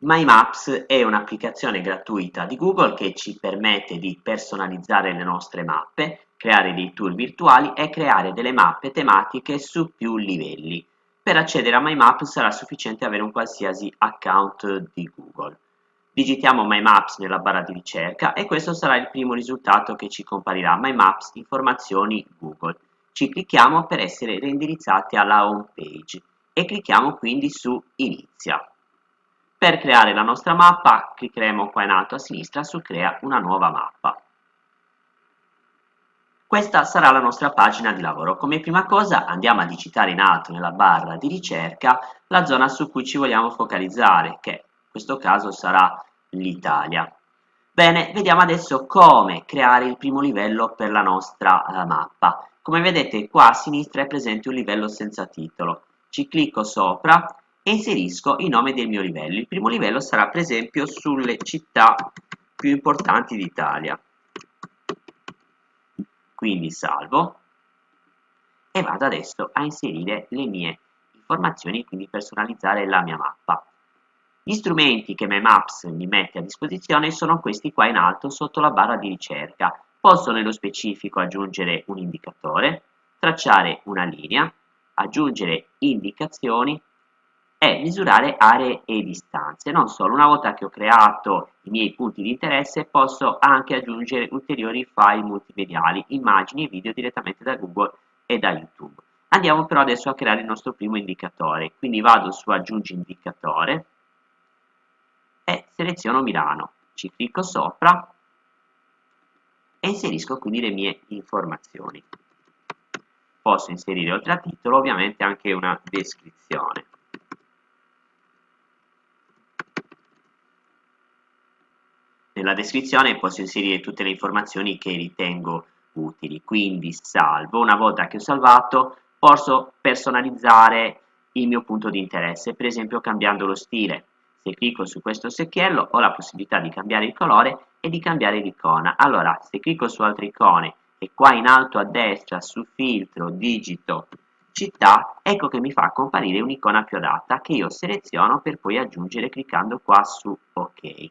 My Maps è un'applicazione gratuita di Google che ci permette di personalizzare le nostre mappe, creare dei tour virtuali e creare delle mappe tematiche su più livelli. Per accedere a My Maps sarà sufficiente avere un qualsiasi account di Google. Digitiamo My Maps nella barra di ricerca e questo sarà il primo risultato che ci comparirà My Maps informazioni Google. Ci clicchiamo per essere reindirizzati alla home page e clicchiamo quindi su Inizia. Per creare la nostra mappa cliccheremo qua in alto a sinistra su Crea una nuova mappa. Questa sarà la nostra pagina di lavoro. Come prima cosa andiamo a digitare in alto nella barra di ricerca la zona su cui ci vogliamo focalizzare, che in questo caso sarà l'Italia. Bene, vediamo adesso come creare il primo livello per la nostra uh, mappa. Come vedete qua a sinistra è presente un livello senza titolo. Ci clicco sopra e inserisco il nome del mio livello. Il primo livello sarà per esempio sulle città più importanti d'Italia. Quindi salvo e vado adesso a inserire le mie informazioni, quindi personalizzare la mia mappa. Gli strumenti che MyMaps mi mette a disposizione sono questi qua in alto sotto la barra di ricerca. Posso nello specifico aggiungere un indicatore, tracciare una linea, aggiungere indicazioni è misurare aree e distanze. Non solo, una volta che ho creato i miei punti di interesse posso anche aggiungere ulteriori file multimediali, immagini e video direttamente da Google e da YouTube. Andiamo però adesso a creare il nostro primo indicatore, quindi vado su aggiungi indicatore e seleziono Milano, ci clicco sopra e inserisco quindi le mie informazioni. Posso inserire oltre al titolo ovviamente anche una descrizione. Nella descrizione posso inserire tutte le informazioni che ritengo utili, quindi salvo. Una volta che ho salvato posso personalizzare il mio punto di interesse, per esempio cambiando lo stile. Se clicco su questo secchiello ho la possibilità di cambiare il colore e di cambiare l'icona. Allora, se clicco su altre icone e qua in alto a destra su filtro digito città, ecco che mi fa comparire un'icona più adatta che io seleziono per poi aggiungere cliccando qua su ok.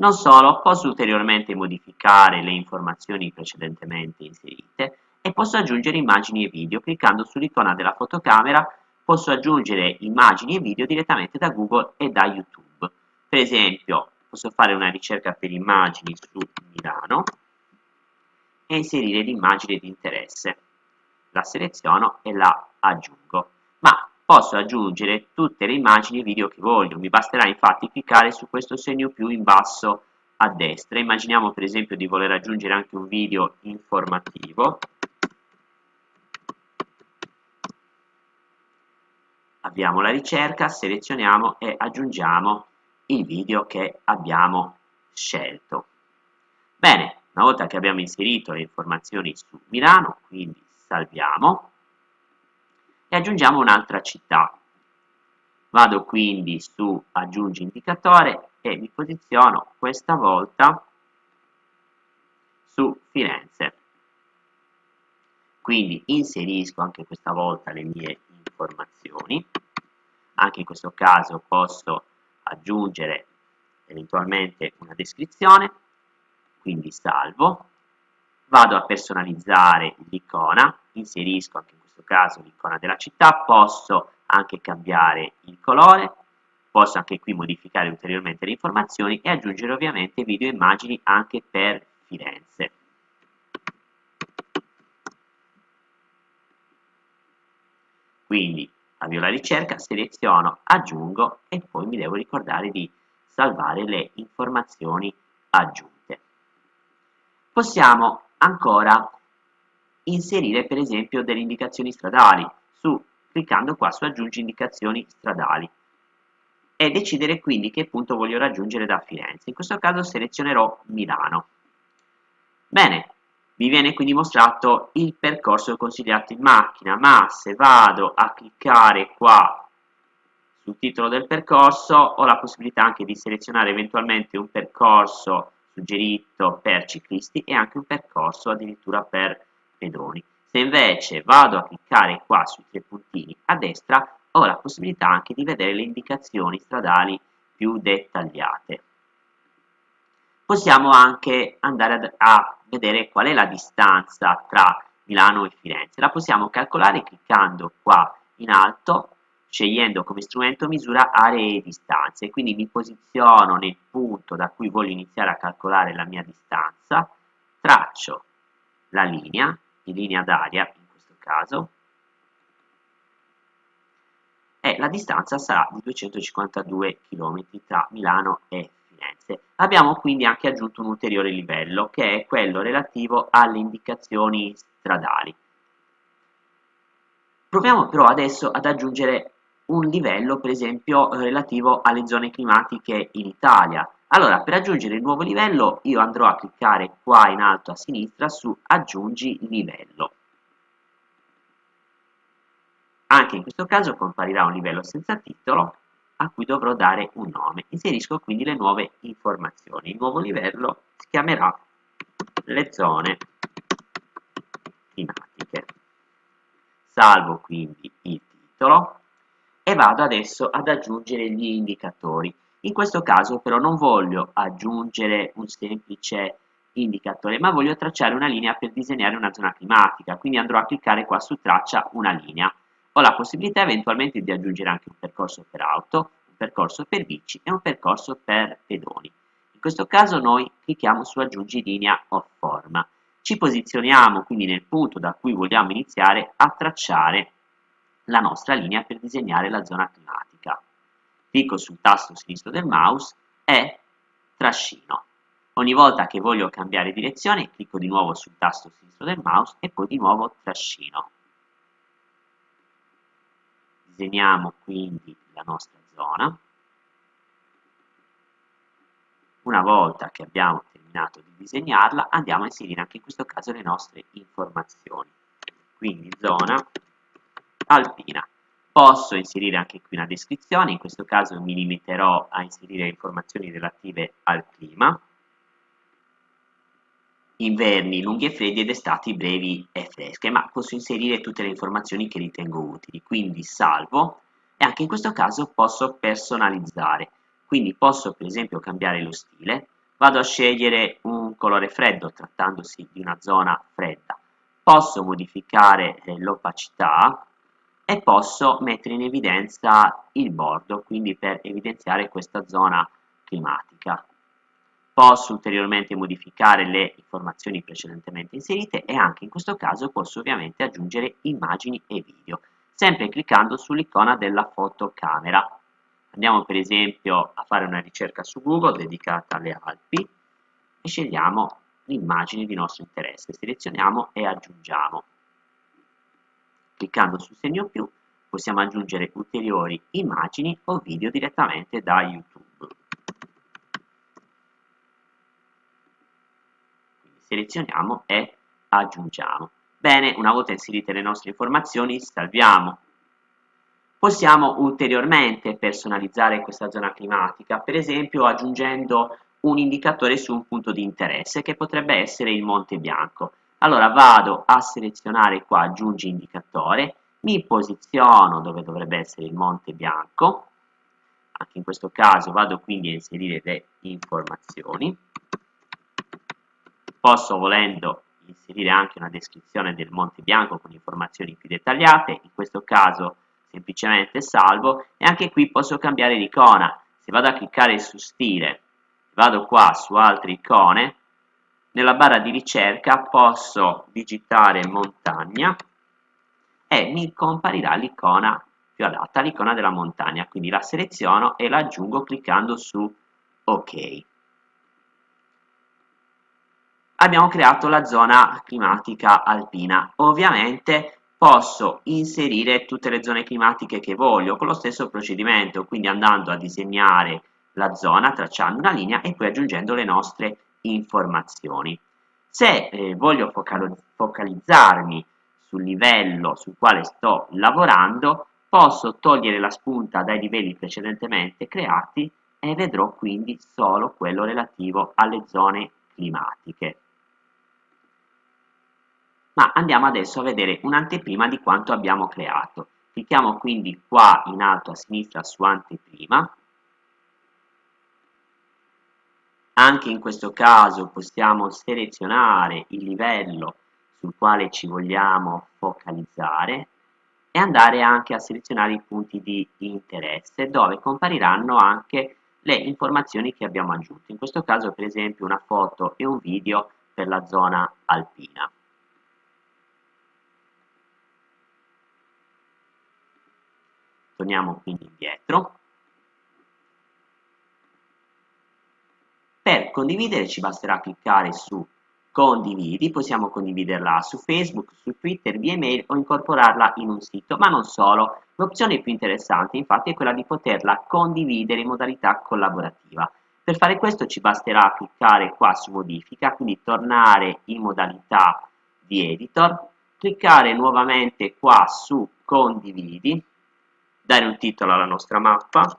Non solo, posso ulteriormente modificare le informazioni precedentemente inserite e posso aggiungere immagini e video. Cliccando sull'icona della fotocamera posso aggiungere immagini e video direttamente da Google e da YouTube. Per esempio, posso fare una ricerca per immagini su Milano e inserire l'immagine di interesse. La seleziono e la aggiungo. Posso aggiungere tutte le immagini e video che voglio, mi basterà infatti cliccare su questo segno più in basso a destra. Immaginiamo per esempio di voler aggiungere anche un video informativo. Avviamo la ricerca, selezioniamo e aggiungiamo il video che abbiamo scelto. Bene, una volta che abbiamo inserito le informazioni su Milano, quindi salviamo, e aggiungiamo un'altra città. Vado quindi su aggiungi indicatore e mi posiziono questa volta su Firenze. Quindi inserisco anche questa volta le mie informazioni. Anche in questo caso posso aggiungere eventualmente una descrizione, quindi salvo. Vado a personalizzare l'icona, inserisco anche questo caso l'icona della città, posso anche cambiare il colore, posso anche qui modificare ulteriormente le informazioni e aggiungere ovviamente video e immagini anche per Firenze. Quindi avvio la ricerca, seleziono, aggiungo e poi mi devo ricordare di salvare le informazioni aggiunte. Possiamo ancora inserire per esempio delle indicazioni stradali, su, cliccando qua su aggiungi indicazioni stradali e decidere quindi che punto voglio raggiungere da Firenze. In questo caso selezionerò Milano. Bene, mi viene quindi mostrato il percorso consigliato in macchina, ma se vado a cliccare qua sul titolo del percorso ho la possibilità anche di selezionare eventualmente un percorso suggerito per ciclisti e anche un percorso addirittura per pedoni. Se invece vado a cliccare qua sui tre puntini a destra, ho la possibilità anche di vedere le indicazioni stradali più dettagliate. Possiamo anche andare a, a vedere qual è la distanza tra Milano e Firenze. La possiamo calcolare cliccando qua in alto, scegliendo come strumento misura aree e distanze. Quindi mi posiziono nel punto da cui voglio iniziare a calcolare la mia distanza, traccio la linea, in linea d'aria in questo caso, e la distanza sarà di 252 km tra Milano e Firenze. Abbiamo quindi anche aggiunto un ulteriore livello che è quello relativo alle indicazioni stradali. Proviamo però adesso ad aggiungere un livello per esempio relativo alle zone climatiche in Italia. Allora per aggiungere il nuovo livello io andrò a cliccare qua in alto a sinistra su aggiungi livello. Anche in questo caso comparirà un livello senza titolo a cui dovrò dare un nome. Inserisco quindi le nuove informazioni. Il nuovo livello si chiamerà le zone climatiche. Salvo quindi il titolo e vado adesso ad aggiungere gli indicatori. In questo caso però non voglio aggiungere un semplice indicatore, ma voglio tracciare una linea per disegnare una zona climatica, quindi andrò a cliccare qua su traccia una linea. Ho la possibilità eventualmente di aggiungere anche un percorso per auto, un percorso per bici e un percorso per pedoni. In questo caso noi clicchiamo su aggiungi linea o forma. Ci posizioniamo quindi nel punto da cui vogliamo iniziare a tracciare la nostra linea per disegnare la zona climatica. Clicco sul tasto sinistro del mouse e trascino. Ogni volta che voglio cambiare direzione clicco di nuovo sul tasto sinistro del mouse e poi di nuovo trascino disegniamo quindi la nostra zona. Una volta che abbiamo terminato di disegnarla, andiamo a inserire anche in questo caso le nostre informazioni. Quindi zona alpina. Posso inserire anche qui una descrizione, in questo caso mi limiterò a inserire informazioni relative al clima inverni lunghi e freddi ed estati brevi e fresche, ma posso inserire tutte le informazioni che ritengo utili, quindi salvo e anche in questo caso posso personalizzare, quindi posso per esempio cambiare lo stile, vado a scegliere un colore freddo trattandosi di una zona fredda, posso modificare eh, l'opacità e posso mettere in evidenza il bordo, quindi per evidenziare questa zona climatica posso ulteriormente modificare le informazioni precedentemente inserite e anche in questo caso posso ovviamente aggiungere immagini e video, sempre cliccando sull'icona della fotocamera. Andiamo per esempio a fare una ricerca su Google dedicata alle Alpi e scegliamo l'immagine di nostro interesse, selezioniamo e aggiungiamo. Cliccando sul segno più possiamo aggiungere ulteriori immagini o video direttamente da YouTube. selezioniamo e aggiungiamo. Bene, una volta inserite le nostre informazioni, salviamo. Possiamo ulteriormente personalizzare questa zona climatica, per esempio aggiungendo un indicatore su un punto di interesse, che potrebbe essere il Monte Bianco. Allora vado a selezionare qua aggiungi indicatore, mi posiziono dove dovrebbe essere il Monte Bianco, anche in questo caso vado quindi a inserire le informazioni, Posso, volendo, inserire anche una descrizione del Monte Bianco con informazioni più dettagliate, in questo caso semplicemente salvo, e anche qui posso cambiare l'icona. Se vado a cliccare su stile, vado qua su altre icone, nella barra di ricerca posso digitare montagna? e mi comparirà l'icona più adatta, l'icona della montagna, quindi la seleziono e la aggiungo cliccando su ok abbiamo creato la zona climatica alpina. Ovviamente posso inserire tutte le zone climatiche che voglio con lo stesso procedimento, quindi andando a disegnare la zona, tracciando una linea e poi aggiungendo le nostre informazioni. Se eh, voglio focalizzarmi sul livello sul quale sto lavorando, posso togliere la spunta dai livelli precedentemente creati e vedrò quindi solo quello relativo alle zone climatiche ma andiamo adesso a vedere un'anteprima di quanto abbiamo creato. Clicchiamo quindi qua in alto a sinistra su anteprima Anche in questo caso possiamo selezionare il livello sul quale ci vogliamo focalizzare e andare anche a selezionare i punti di interesse dove compariranno anche le informazioni che abbiamo aggiunto. In questo caso per esempio una foto e un video per la zona alpina. Torniamo quindi indietro. Per condividere ci basterà cliccare su condividi, possiamo condividerla su Facebook, su Twitter, via email o incorporarla in un sito, ma non solo. L'opzione più interessante infatti è quella di poterla condividere in modalità collaborativa. Per fare questo ci basterà cliccare qua su modifica, quindi tornare in modalità di editor, cliccare nuovamente qua su condividi, dare un titolo alla nostra mappa,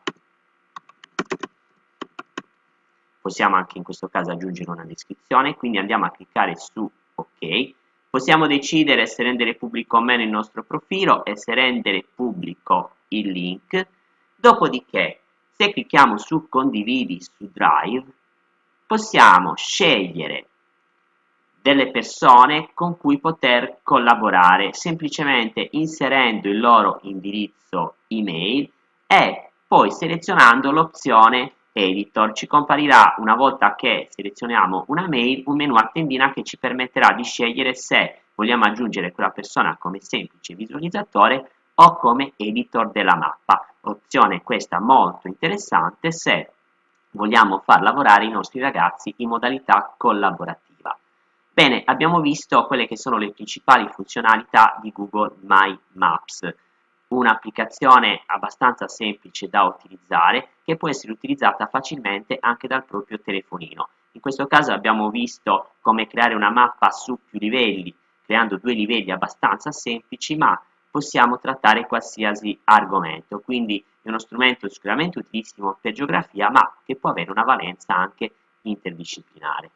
possiamo anche in questo caso aggiungere una descrizione, quindi andiamo a cliccare su ok, possiamo decidere se rendere pubblico o meno il nostro profilo e se rendere pubblico il link, dopodiché se clicchiamo su condividi su Drive possiamo scegliere delle persone con cui poter collaborare semplicemente inserendo il loro indirizzo email e poi selezionando l'opzione editor ci comparirà una volta che selezioniamo una mail un menu a tendina che ci permetterà di scegliere se vogliamo aggiungere quella persona come semplice visualizzatore o come editor della mappa. Opzione questa molto interessante se vogliamo far lavorare i nostri ragazzi in modalità collaborativa. Bene abbiamo visto quelle che sono le principali funzionalità di Google My Maps un'applicazione abbastanza semplice da utilizzare che può essere utilizzata facilmente anche dal proprio telefonino. In questo caso abbiamo visto come creare una mappa su più livelli, creando due livelli abbastanza semplici, ma possiamo trattare qualsiasi argomento, quindi è uno strumento sicuramente utilissimo per geografia, ma che può avere una valenza anche interdisciplinare.